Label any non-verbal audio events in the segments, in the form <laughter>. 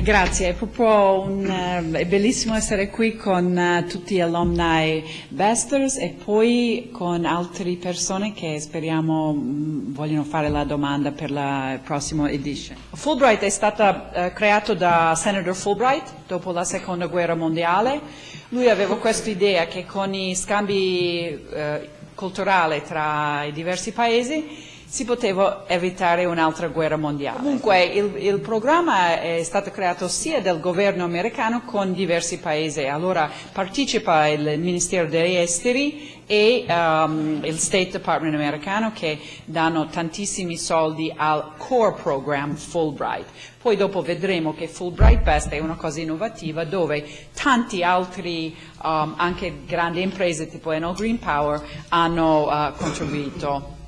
Eh, grazie, è proprio un, uh, è bellissimo essere qui con uh, tutti gli alumni Besters e poi con altre persone che speriamo mm, vogliono fare la domanda per la prossima edition. Fulbright è stato uh, creato da Senator Fulbright dopo la seconda guerra mondiale. Lui aveva questa idea che con i scambi culturali tra i diversi paesi si poteva evitare un'altra guerra mondiale. Comunque il, il, programma è stato creato sia dal governo americano con diversi paesi, allora partecipa il Ministero degli Esteri e um, il State Department americano che danno tantissimi soldi al core program Fulbright. Poi dopo vedremo che Fulbright Best è una cosa innovativa dove tanti altri, um, anche grandi imprese tipo Enel Green Power, hanno uh, contribuito.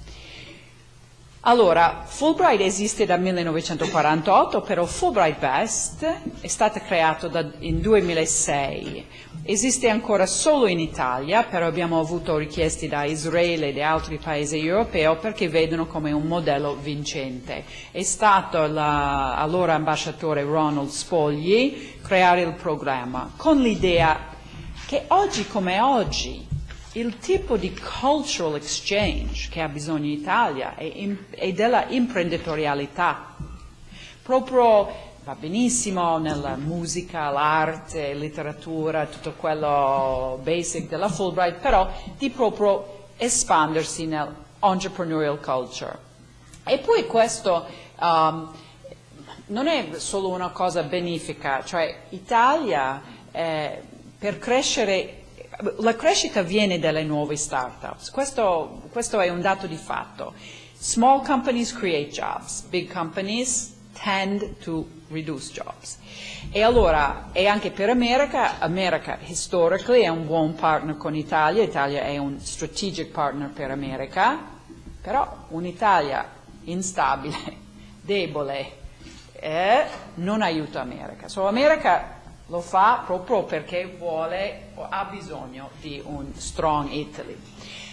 Allora, Fulbright esiste dal 1948, però Fulbright Best è stato creato da, in 2006. Esiste ancora solo in Italia, però abbiamo avuto richieste da Israele e da altri paesi europei perché vedono come un modello vincente. È stato l'allora ambasciatore Ronald Spogli creare il programma con l'idea che oggi come oggi il tipo di cultural exchange che ha bisogno l'Italia è, è della imprenditorialità. Proprio va benissimo nella musica, l'arte, letteratura, tutto quello basic della Fulbright, però di proprio espandersi nell'entrepreneurial culture. E poi questo um, non è solo una cosa benefica, cioè Italia eh, per crescere la crescita viene dalle nuove start-ups, questo, questo, è un dato di fatto. Small companies create jobs, big companies tend to reduce jobs. E allora, e anche per America, America historically è un buon partner con l'Italia, l'Italia è un strategic partner per America, però un'Italia instabile, <laughs> debole, eh, non aiuta America. So America lo fa proprio perché vuole o ha bisogno di un strong Italy.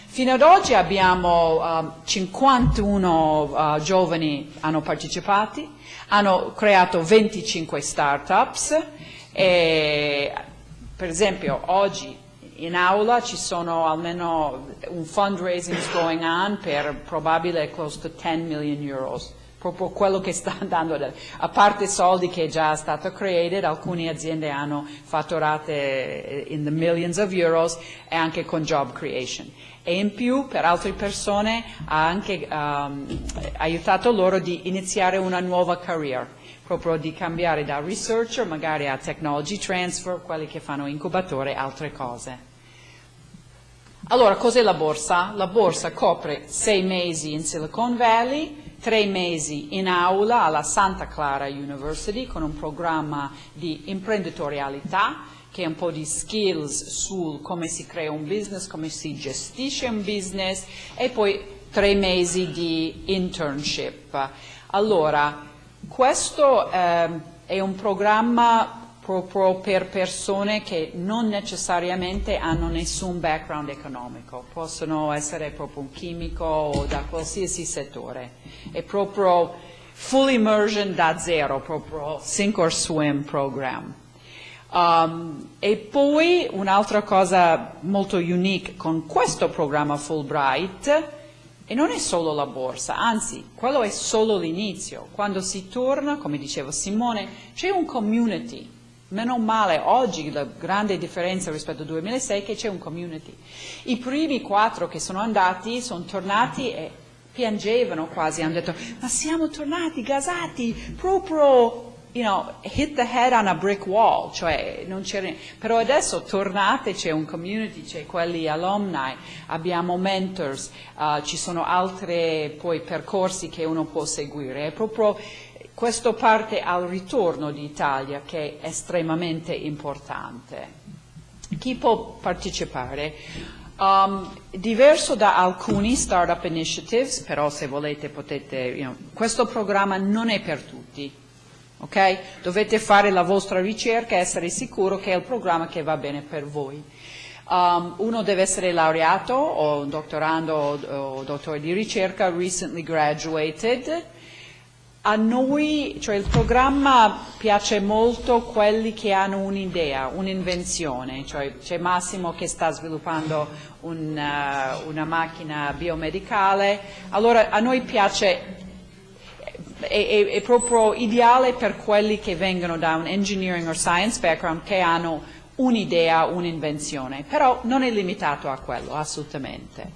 Fino ad oggi abbiamo um, 51 uh, giovani hanno partecipato, hanno creato 25 startups e per esempio oggi in aula ci sono almeno un fundraising going on per probabile close to 10 million euros proprio quello che sta <laughs> andando, a parte soldi che è già stato created, alcune aziende hanno fatturate in the millions of euros e anche con job creation. E in più per altre persone ha anche um, aiutato loro di iniziare una nuova career, proprio di cambiare da researcher magari a technology transfer, quelli che fanno incubatore e altre cose. Allora, cos'è la borsa? La borsa copre sei mesi in Silicon Valley, tre mesi in aula alla Santa Clara University con un programma di imprenditorialità che è un po' di skills su come si crea un business, come si gestisce un business e poi tre mesi di internship. Allora, questo eh, è un programma proprio per persone che non necessariamente hanno nessun background economico, possono essere proprio un chimico o da qualsiasi settore. È proprio full immersion da zero, proprio sink or swim program. Um, e poi un'altra cosa molto unique con questo programma Fulbright, e non è solo la borsa, anzi, quello è solo l'inizio. Quando si torna, come diceva Simone, c'è un community Meno male, oggi la grande differenza rispetto al 2006 è che c'è un community. I primi quattro che sono andati sono tornati e piangevano quasi, hanno detto ma siamo tornati gasati proprio, you know, hit the head on a brick wall, cioè non c'era, però adesso tornate, c'è un community, c'è quelli alumni, abbiamo mentors, uh, ci sono altri poi percorsi che uno può seguire, è proprio questo parte al ritorno d'Italia che è estremamente importante. Chi può partecipare? Um, diverso da alcuni startup initiatives, però se volete potete, you know, questo programma non è per tutti, ok? Dovete fare la vostra ricerca e essere sicuro che è il programma che va bene per voi. Um, uno deve essere laureato o dottorando o, o dottore di ricerca, recently graduated, a noi, cioè il programma piace molto quelli che hanno un'idea, un'invenzione, cioè c'è Massimo che sta sviluppando un, uh, una macchina biomedicale, allora a noi piace, è, è, è, proprio ideale per quelli che vengono da un engineering or science background che hanno un'idea, un'invenzione, però non è limitato a quello, assolutamente.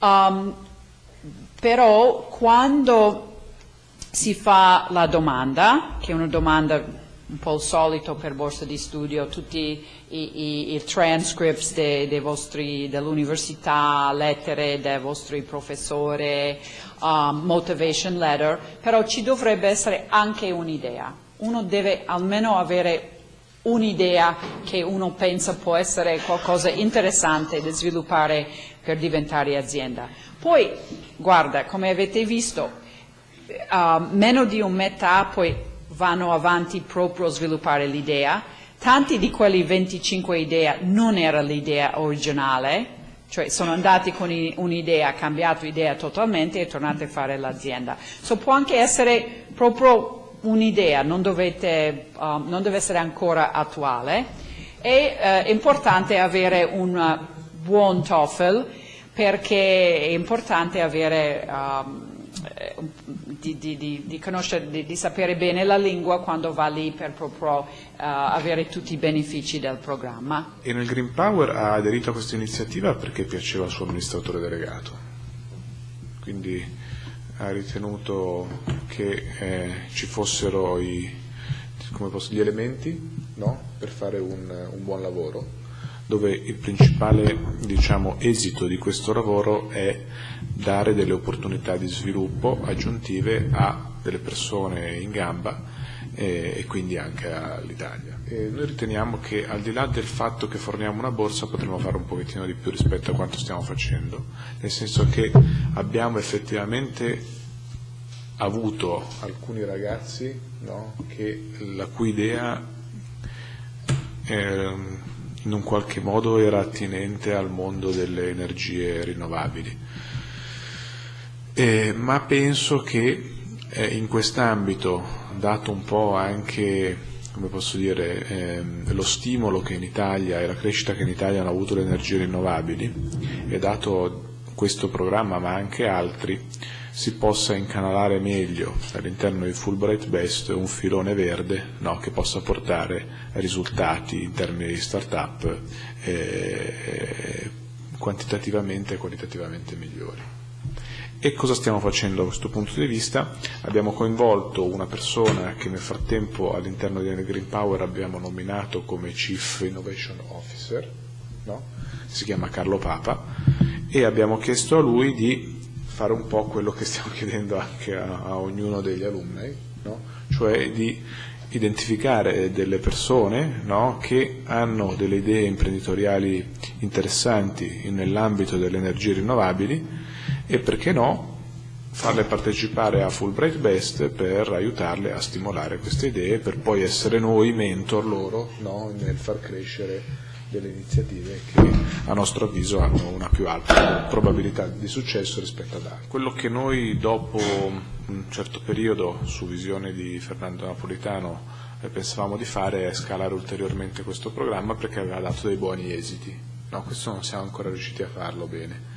Um, però quando si fa la domanda, che è una domanda un po' il solito per borsa di studio, tutti i, i, i transcripts de, de dell'università, lettere dei vostri professori, um, motivation letter, però ci dovrebbe essere anche un'idea. Uno deve almeno avere un'idea che uno pensa può essere qualcosa interessante da sviluppare per diventare azienda. Poi, guarda, come avete visto, uh, meno di un metà poi vanno avanti proprio a sviluppare l'idea. Tanti di quelli 25 idee non era l'idea originale, cioè sono andati con un'idea, cambiato idea totalmente e tornate a fare l'azienda. So, può anche essere proprio un'idea, non, um, non deve essere ancora attuale. Uh, è importante avere un buon TOEFL perché è importante avere um, di, di, di, conoscere, di, sapere bene la lingua quando va lì per proprio uh, avere tutti i benefici del programma. E nel Green Power ha aderito a questa iniziativa perché piaceva al suo amministratore delegato, quindi ha ritenuto che eh, ci fossero i, posso, gli elementi no? per fare un, un buon lavoro dove il principale diciamo, esito di questo lavoro è dare delle opportunità di sviluppo aggiuntive a delle persone in gamba e, e quindi anche all'Italia. Noi riteniamo che al di là del fatto che forniamo una borsa potremmo fare un pochettino di più rispetto a quanto stiamo facendo, nel senso che abbiamo effettivamente avuto alcuni ragazzi no, che, la cui idea eh, in un qualche modo era attinente al mondo delle energie rinnovabili. Eh, ma penso che eh, in quest'ambito, dato un po' anche come posso dire, ehm, lo stimolo che in Italia e la crescita che in Italia hanno avuto le energie rinnovabili e dato questo programma ma anche altri, si possa incanalare meglio all'interno di Fulbright Best un filone verde no, che possa portare risultati in termini di start-up eh, quantitativamente e qualitativamente migliori. E cosa stiamo facendo da questo punto di vista? Abbiamo coinvolto una persona che nel frattempo all'interno di Green Power abbiamo nominato come Chief Innovation Officer, no? si chiama Carlo Papa, e abbiamo chiesto a lui di fare un po' quello che stiamo <laughs> chiedendo anche a, a ognuno degli alunni, no? cioè di identificare delle persone no? che hanno delle idee imprenditoriali interessanti nell'ambito delle energie rinnovabili e perché no farle partecipare a Fulbright Best per aiutarle a stimolare queste idee per poi essere noi mentor loro no? nel far crescere delle iniziative che a nostro avviso hanno una più alta probabilità di successo rispetto ad altre. Quello che noi dopo un certo periodo su visione di Fernando Napolitano eh, pensavamo di fare è scalare ulteriormente questo programma perché aveva dato dei buoni esiti. No, questo non siamo ancora riusciti a farlo bene.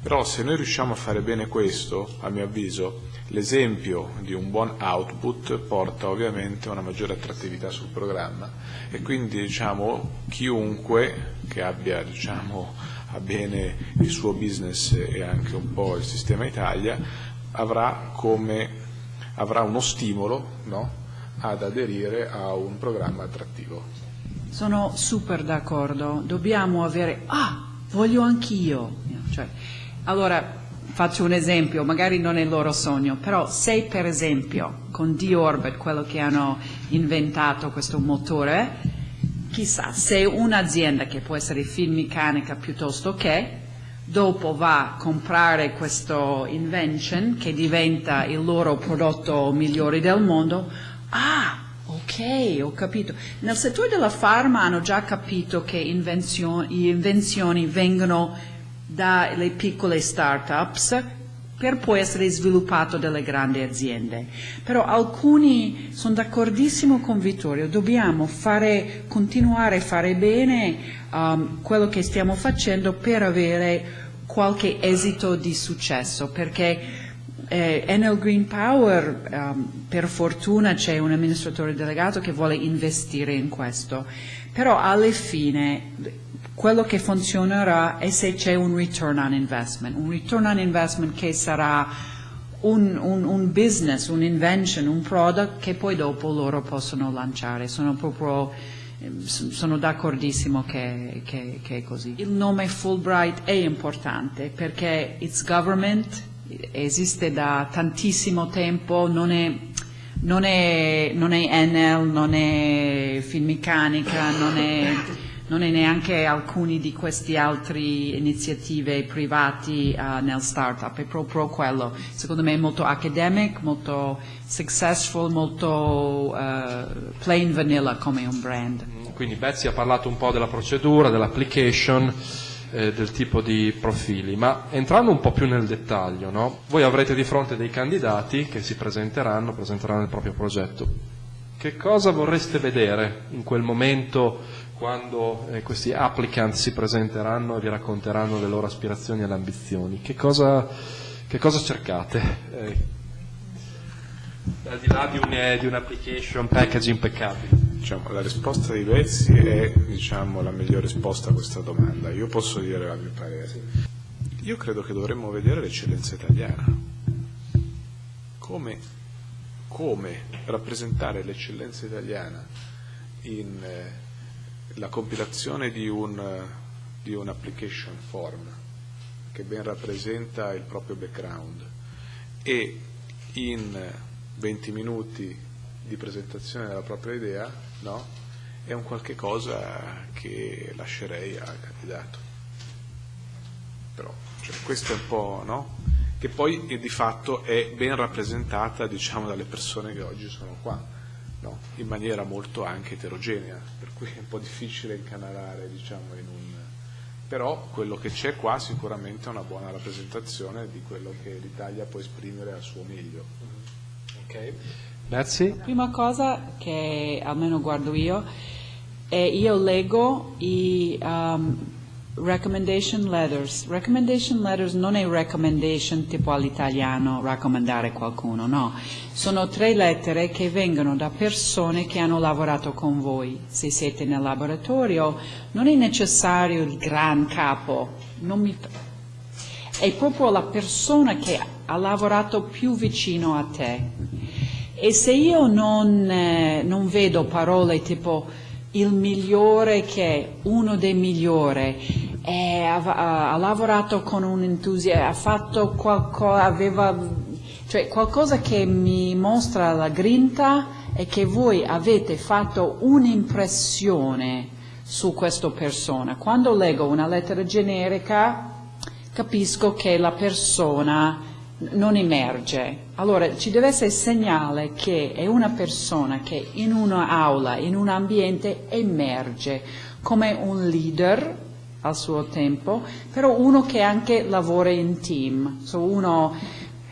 Però se noi riusciamo a fare bene questo, a mio avviso, l'esempio di un buon output porta ovviamente a una maggiore attrattività sul programma e quindi diciamo, chiunque che abbia diciamo, a bene il suo business e anche un po' il sistema Italia avrà, come, avrà uno stimolo no, ad aderire a un programma attrattivo. Sono super d'accordo, dobbiamo avere, ah, voglio anch'io. Cioè, allora, faccio un esempio, magari non è il loro sogno, però se per esempio con D-Orbit, quello che hanno inventato questo motore, chissà, se un'azienda che può essere Finmeccanica piuttosto che, dopo va a comprare questo invention che diventa il loro prodotto migliore del mondo, ah, ok, ho capito. Nel settore della farma hanno già capito che invenzioni, invenzioni vengono dalle piccole start-ups per poi essere sviluppato dalle grandi aziende. Però alcuni sono d'accordissimo con Vittorio, dobbiamo fare, continuare a fare bene um, quello che stiamo facendo per avere qualche esito di successo, perché eh, Enel Green Power, um, per fortuna c'è un amministratore delegato che vuole investire in questo, però alla fine quello che funzionerà è se c'è un return on investment, un return on investment che sarà un, un, un business, un'invention, un product che poi dopo loro possono lanciare. Sono proprio ehm, sono d'accordissimo che, che, che, è così. Il nome Fulbright è importante perché it's government, esiste da tantissimo tempo, non è, non è, non è Enel, non è Finmeccanica, non è <laughs> non è neanche alcuni di queste altre iniziative private uh, nel startup, è proprio quello. Secondo me è molto academic, molto successful, molto uh, plain vanilla come un brand. Quindi Betsy ha parlato un po' della procedura, dell'application, eh, del tipo di profili, ma entrando un po' più nel dettaglio, no? voi avrete di fronte dei candidati che si presenteranno, presenteranno il proprio progetto. Che cosa vorreste vedere in quel momento quando eh, questi applicant si presenteranno e vi racconteranno le loro aspirazioni e le ambizioni? Che cosa, che cosa cercate? Eh, al di là di, un, di un'application package impeccabile. Diciamo, la risposta di Vezzi è diciamo, la migliore risposta a questa domanda. Io posso dire la mia parere. Io credo che dovremmo vedere l'eccellenza italiana. Come, come rappresentare l'eccellenza italiana in eh, la compilazione di un, di un application form che ben rappresenta il proprio background e in 20 minuti di presentazione della propria idea no, è un qualche cosa che lascerei al candidato. Però cioè, questo è un po', no? Che poi eh, di fatto è ben rappresentata diciamo, dalle persone che oggi sono qua no? in maniera molto anche eterogenea, per cui è un po' difficile incanalare diciamo, in un... però quello che c'è qua sicuramente è una buona rappresentazione di quello che l'Italia può esprimere al suo meglio. Ok, grazie. La prima cosa che almeno guardo io è io leggo i um, recommendation letters. Recommendation letters non è recommendation tipo all'italiano raccomandare qualcuno, no. Sono tre lettere che vengono da persone che hanno lavorato con voi. Se siete nel laboratorio non è necessario il gran capo, mi... è proprio la persona che ha lavorato più vicino a te. E se io non, eh, non vedo parole tipo il migliore che uno dei migliori eh, ha, ha, lavorato con un entusiasmo, ha fatto qualcosa, aveva, cioè qualcosa che mi mostra la grinta e che voi avete fatto un'impressione su questa persona. Quando leggo una lettera generica capisco che la persona non emerge. Allora ci deve essere segnale che è una persona che in un'aula, in un ambiente emerge come un leader al suo tempo, però uno che anche lavora in team, so uno,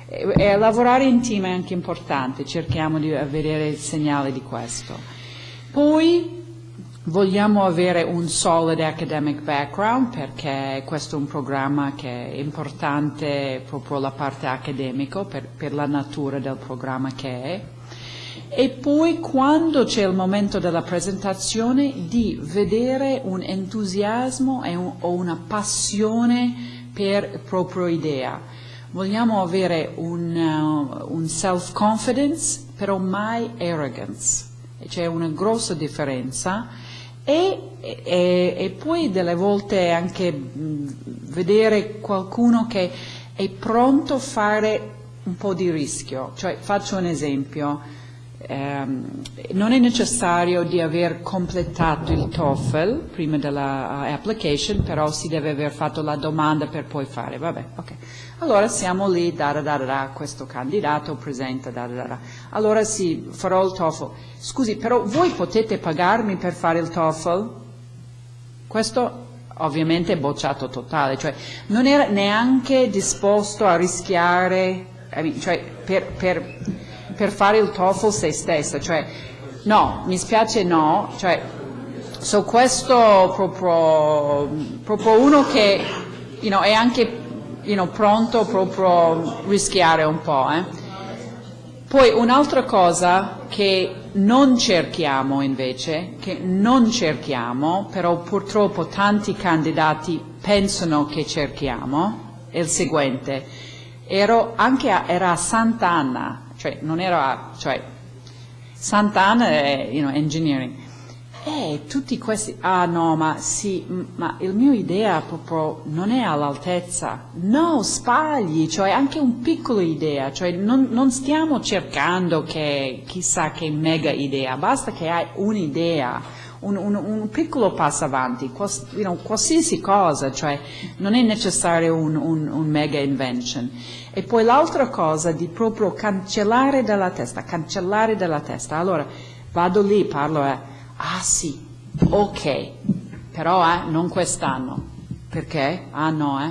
e, e lavorare in team è anche importante, cerchiamo di vedere il segnale di questo. Poi vogliamo avere un solid academic background perché questo è un programma che è importante proprio la parte accademica per, per la natura del programma che è e poi quando c'è il momento della presentazione di vedere un entusiasmo un, o una passione per la propria idea. Vogliamo avere un, uh, un self-confidence, però mai arrogance. C'è una grossa differenza e, e, e, poi delle volte anche mh, vedere qualcuno che è pronto a fare un po' di rischio. Cioè, faccio un esempio Um, non è necessario di aver completato il TOEFL prima della uh, application, però si deve aver fatto la domanda per poi fare, vabbè, ok. Allora siamo lì, da da da da, questo candidato presenta, da da da. Allora sì, farò il TOEFL. Scusi, però voi potete pagarmi per fare il TOEFL? Questo ovviamente bocciato totale, cioè non era neanche disposto a rischiare, cioè, per, per, per, fare il TOEFL se stessa, cioè no, mi spiace no, cioè, so questo proprio, proprio uno che you know, è anche you know, pronto proprio a rischiare un po'. Eh. Poi un'altra cosa che non cerchiamo invece, che non cerchiamo, però purtroppo tanti candidati pensano che cerchiamo, è il seguente. Ero anche a, era a Sant'Anna, cioè non era, cioè Sant'Anna è you know, engineering, eh, tutti questi, ah no, ma sì, ma il mio idea proprio non è all'altezza. No, sbagli, cioè anche un piccolo idea, cioè non, non stiamo cercando che chissà che mega idea, basta che hai un'idea, un, un, un, piccolo passo avanti, qualsiasi cosa, cioè non è necessario un, un mega invention. E poi l'altra cosa di proprio cancellare dalla testa, cancellare dalla testa. Allora, vado lì, parlo eh, Ah sì, ok, però eh, non quest'anno. Perché? Ah no, eh,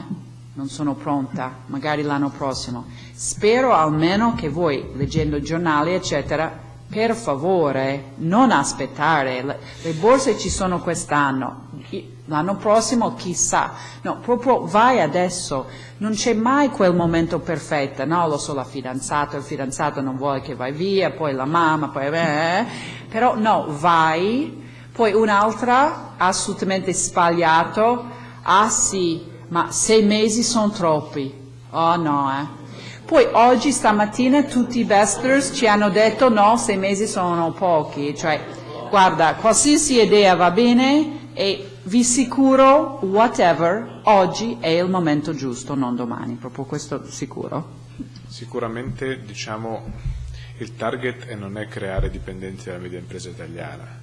non sono pronta, magari l'anno prossimo. Spero almeno che voi, leggendo giornali, eccetera, per favore non aspettare, le, le borse ci sono quest'anno, l'anno prossimo chissà, no, proprio vai adesso, non c'è mai quel momento perfetto, no, lo so la fidanzata, il fidanzato non vuole che vai via, poi la mamma, poi eh, però no, vai, poi un'altra assolutamente sbagliato, ah sì, ma sei mesi sono troppi, oh no, eh. Poi oggi, stamattina, tutti i bestlers ci hanno detto no, sei mesi sono pochi, cioè guarda, qualsiasi idea va bene e vi assicuro, whatever, oggi è il momento giusto, non domani, proprio questo sicuro. Sicuramente, diciamo, il target non è creare dipendenze dalla media impresa italiana.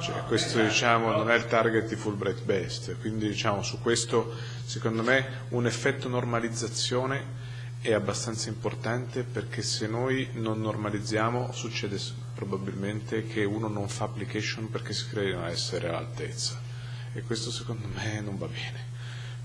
Cioè, questo diciamo, non è il target di Fulbright Best, quindi diciamo, su questo secondo me un effetto normalizzazione è abbastanza importante perché se noi non normalizziamo succede probabilmente che uno non fa application perché si crede di non essere all'altezza e questo secondo me non va bene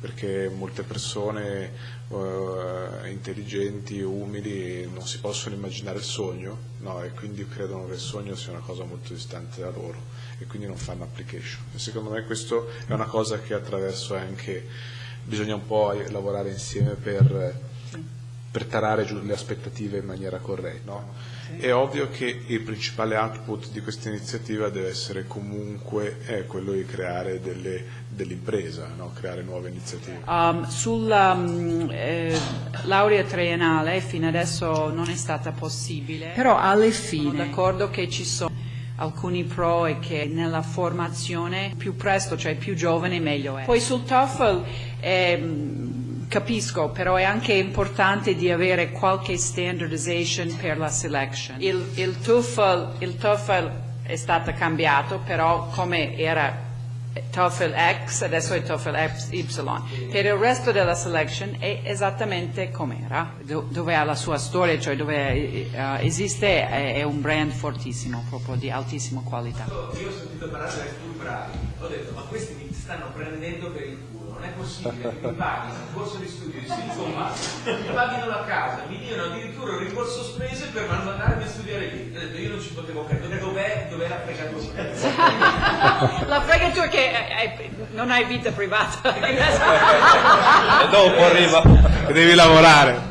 perché molte persone uh, intelligenti, umili non si possono immaginare il sogno no? e quindi credono che il sogno sia una cosa molto distante da loro e quindi non fanno application e secondo me questo è una cosa che attraverso anche bisogna un po' lavorare insieme per, per tarare giù le aspettative in maniera corretta no? È ovvio che il principale output di questa iniziativa deve essere comunque eh, quello di creare delle, dell'impresa, no? creare nuove iniziative. Um, sulla um, eh, laurea triennale fino adesso non è stata possibile, però alle fine sono d'accordo che ci sono alcuni pro e che nella formazione più presto, cioè più giovane meglio è. Poi sul TOEFL eh, Capisco, però è anche importante di avere qualche standardization per la selection. Il, il, TOEFL, il TOEFL è stato cambiato, però come era TOEFL X, adesso è TOEFL Y. Per il resto della selection è esattamente com'era, dove ha la sua storia, cioè dove uh, esiste, è, è, un brand fortissimo, proprio di altissima qualità. Io ho sentito parlare dei più bravi, ho detto ma questi mi stanno prendendo per il culo è possibile che mi paghino un corso di studio di Silicon Valley, mi paghino la casa, mi diano addirittura un rimborso spese per mandarmi a studiare lì. Ho detto, io non ci potevo credere, dov'è, dov'è la fregatura? <laughs> la fregatura che è, non hai vita privata. e dopo arriva. Che devi lavorare.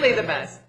hopefully the best.